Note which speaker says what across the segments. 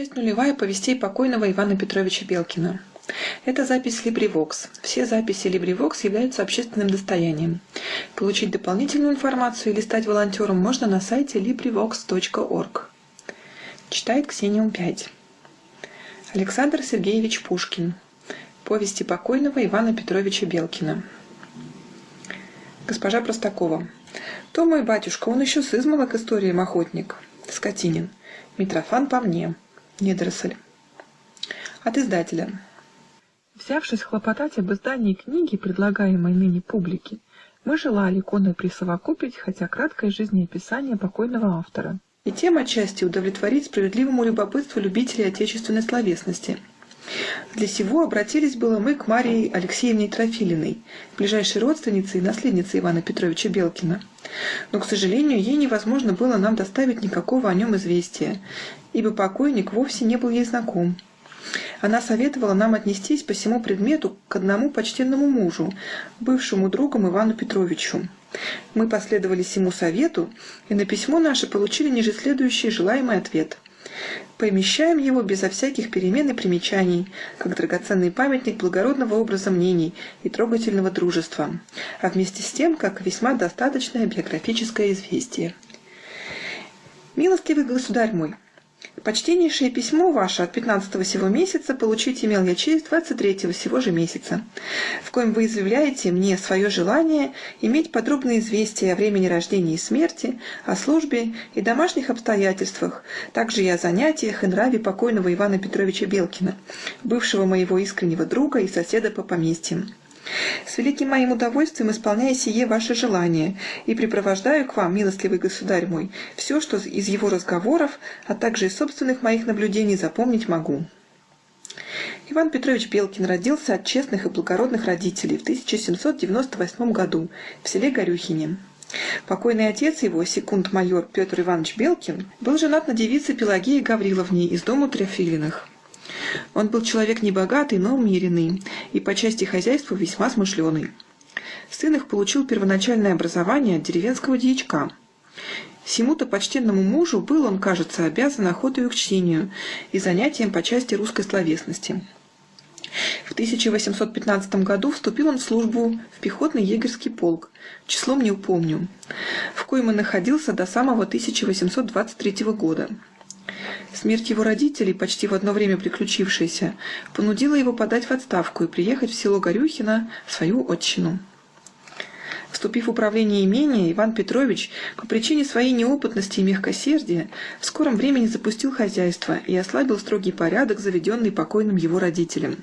Speaker 1: Часть нулевая повестей покойного Ивана Петровича Белкина. Это запись LibriVox. Все записи LibriVox являются общественным достоянием. Получить дополнительную информацию или стать волонтером можно на сайте LibriVox.org. Читает Ксениум 5. Александр Сергеевич Пушкин. Повести покойного Ивана Петровича Белкина. Госпожа Простакова. То мой батюшка, он еще с измала историям охотник. Скотинин. Митрофан по мне. Недоросль. От издателя. Взявшись хлопотать об издании книги, предлагаемой ныне публике, мы желали иконой присовокупить хотя краткое жизнеописание покойного автора. И тем отчасти удовлетворить справедливому любопытству любителей отечественной словесности. Для сего обратились было мы к Марии Алексеевне Трофилиной, ближайшей родственнице и наследнице Ивана Петровича Белкина. Но, к сожалению, ей невозможно было нам доставить никакого о нем известия, ибо покойник вовсе не был ей знаком. Она советовала нам отнестись по всему предмету к одному почтенному мужу, бывшему другом Ивану Петровичу. Мы последовали всему совету, и на письмо наше получили ниже следующий желаемый ответ. Помещаем его безо всяких перемен и примечаний, как драгоценный памятник благородного образа мнений и трогательного дружества, а вместе с тем, как весьма достаточное биографическое известие. «Милостивый государь мой, Почтеннейшее письмо ваше от 15 сего месяца получить имел я честь 23 сего же месяца, в коем вы изъявляете мне свое желание иметь подробные известия о времени рождения и смерти, о службе и домашних обстоятельствах, также и о занятиях и нраве покойного Ивана Петровича Белкина, бывшего моего искреннего друга и соседа по поместьям. С великим моим удовольствием исполняю сие ваше желание и припровождаю к вам, милостливый государь мой, все, что из его разговоров, а также из собственных моих наблюдений запомнить могу. Иван Петрович Белкин родился от честных и благородных родителей в 1798 году в селе Горюхине. Покойный отец его, секунд-майор Петр Иванович Белкин, был женат на девице Пелагеи Гавриловне из дому Трефилиных. Он был человек небогатый, но умеренный, и по части хозяйства весьма смышленый. Сын их получил первоначальное образование от деревенского дьячка. Сему-то почтенному мужу был он, кажется, обязан охотой к чтению и занятием по части русской словесности. В 1815 году вступил он в службу в пехотный егерский полк, числом не упомню, в коем и находился до самого 1823 года. Смерть его родителей, почти в одно время приключившаяся, понудила его подать в отставку и приехать в село Горюхино, свою отчину. Вступив в управление имения, Иван Петрович, по причине своей неопытности и мягкосердия, в скором времени запустил хозяйство и ослабил строгий порядок, заведенный покойным его родителям.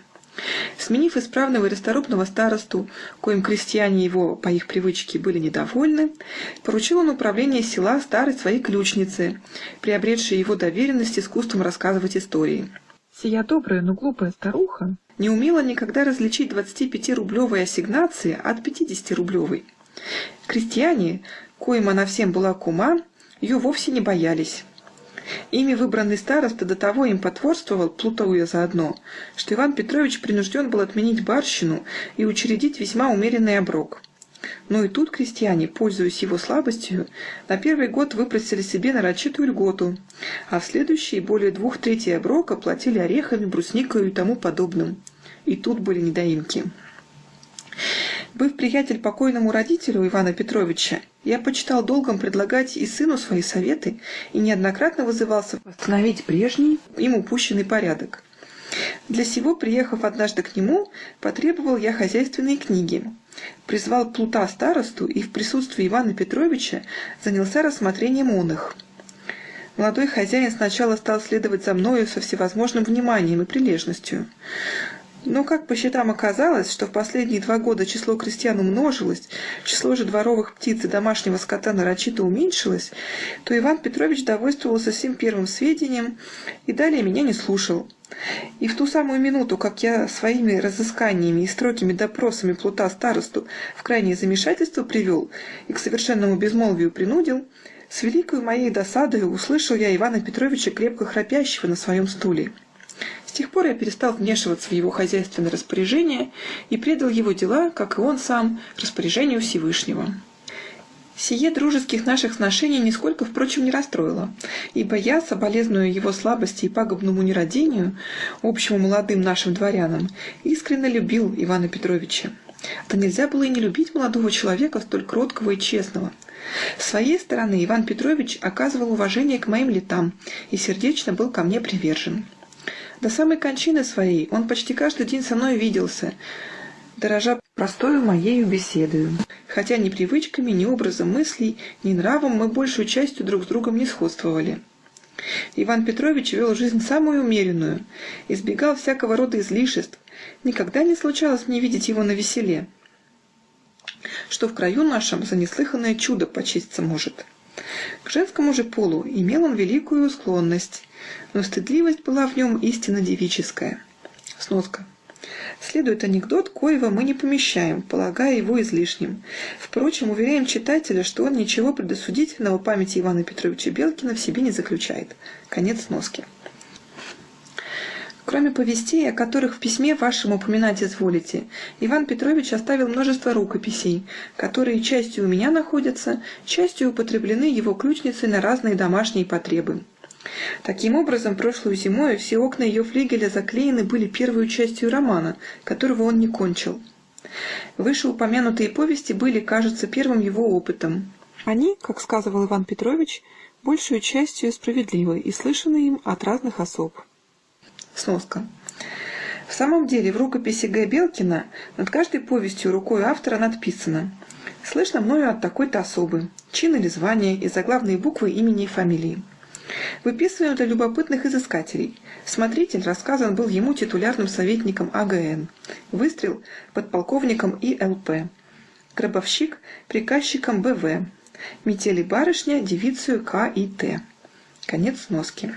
Speaker 1: Сменив исправного и расторопного старосту, коим крестьяне его, по их привычке, были недовольны, поручил он управление села старой своей ключнице, приобретшей его доверенность искусством рассказывать истории. Сия добрая, но глупая старуха не умела никогда различить 25-рублевой ассигнации от 50-рублевой. Крестьяне, коим она всем была кума, ее вовсе не боялись. Ими выбранный староста до того им потворствовал, плутуя заодно, что Иван Петрович принужден был отменить барщину и учредить весьма умеренный оброк. Но и тут крестьяне, пользуясь его слабостью, на первый год выпросили себе нарочитую льготу, а в следующие более двух третей оброка платили орехами, брусникой и тому подобным. И тут были недоимки. Быв приятель покойному родителю Ивана Петровича, я почитал долгом предлагать и сыну свои советы и неоднократно вызывался восстановить прежний им упущенный порядок. Для сего, приехав однажды к нему, потребовал я хозяйственные книги, призвал Плута старосту и в присутствии Ивана Петровича занялся рассмотрением он их. Молодой хозяин сначала стал следовать за мною со всевозможным вниманием и прилежностью. Но как по счетам оказалось, что в последние два года число крестьян умножилось, число же дворовых птиц и домашнего скота нарочито уменьшилось, то Иван Петрович довольствовался всем первым сведением и далее меня не слушал. И в ту самую минуту, как я своими разысканиями и строгими допросами плута старосту в крайнее замешательство привел и к совершенному безмолвию принудил, с великой моей досадой услышал я Ивана Петровича крепко храпящего на своем стуле тех пор я перестал вмешиваться в его хозяйственное распоряжение и предал его дела, как и он сам, распоряжению Всевышнего. Сие дружеских наших сношений нисколько, впрочем, не расстроило, ибо я, соболезную его слабости и пагубному нерадению, общему молодым нашим дворянам, искренне любил Ивана Петровича. Да нельзя было и не любить молодого человека, столь кроткого и честного. С своей стороны Иван Петрович оказывал уважение к моим летам и сердечно был ко мне привержен. До самой кончины своей он почти каждый день со мной виделся, дорожа простою моею беседою. Хотя ни привычками, ни образом мыслей, ни нравом мы большую частью друг с другом не сходствовали. Иван Петрович вел жизнь самую умеренную, избегал всякого рода излишеств. Никогда не случалось мне видеть его на веселе, что в краю нашем за неслыханное чудо почиститься может. К женскому же полу имел он великую склонность, но стыдливость была в нем истинно девическая. Сноска. Следует анекдот, коего мы не помещаем, полагая его излишним. Впрочем, уверяем читателя, что он ничего предосудительного памяти Ивана Петровича Белкина в себе не заключает. Конец сноски. Кроме повестей, о которых в письме вашем упоминать изволите, Иван Петрович оставил множество рукописей, которые частью у меня находятся, частью употреблены его ключницей на разные домашние потребы. Таким образом, прошлую зимою все окна ее флигеля заклеены были первой частью романа, которого он не кончил. Вышеупомянутые повести были, кажется, первым его опытом. Они, как сказывал Иван Петрович, большую частью справедливы и слышаны им от разных особ. Сноска. В самом деле, в рукописи Г. Белкина над каждой повестью рукой автора надписано «Слышно мною от такой-то особы, чин или звание и заглавные буквы имени и фамилии». Выписываем для любопытных изыскателей. Смотритель рассказан был ему титулярным советником АГН. Выстрел подполковником ИЛП. Гробовщик приказчиком БВ. Метели барышня девицею К и Т. Конец сноски.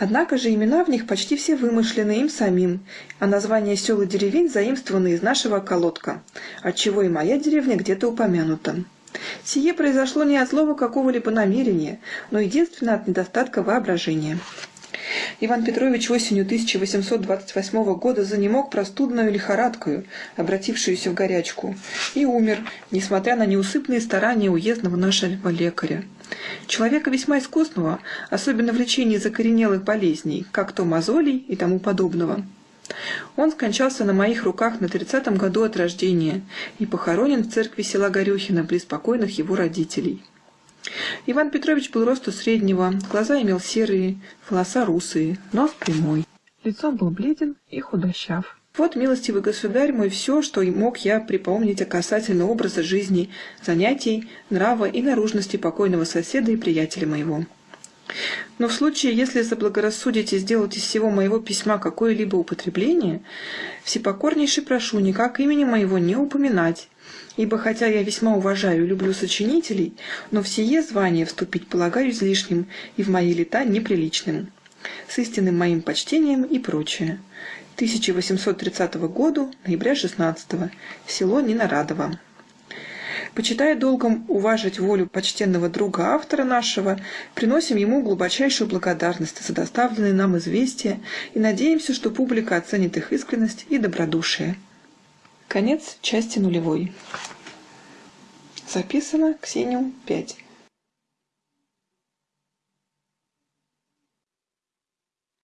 Speaker 1: Однако же имена в них почти все вымышлены им самим, а названия сел и деревень заимствованы из нашего колодка, отчего и моя деревня где-то упомянута. Сие произошло не от злого какого-либо намерения, но единственно от недостатка воображения. Иван Петрович осенью 1828 года занемог простудную лихорадкою, обратившуюся в горячку, и умер, несмотря на неусыпные старания уездного нашего лекаря. Человека весьма искусного, особенно в лечении закоренелых болезней, как то мозолей и тому подобного. Он скончался на моих руках на тридцатом году от рождения и похоронен в церкви села Горюхино при спокойных его родителей. Иван Петрович был росту среднего, глаза имел серые, волоса русые, нос прямой. Лицом был бледен и худощав. Вот, милостивый государь мой, все, что мог я припомнить о касательно образа жизни, занятий, нрава и наружности покойного соседа и приятеля моего. Но в случае, если заблагорассудите сделать из всего моего письма какое-либо употребление, всепокорнейше прошу никак имени моего не упоминать, ибо хотя я весьма уважаю и люблю сочинителей, но в сие звание вступить полагаю излишним и в мои лета неприличным. С истинным моим почтением и прочее. 1830 года, ноября 16 село Ненарадово. Почитая долгом уважить волю почтенного друга автора нашего, приносим ему глубочайшую благодарность за доставленные нам известия и надеемся, что публика оценит их искренность и добродушие. Конец части нулевой. Записано Ксению 5.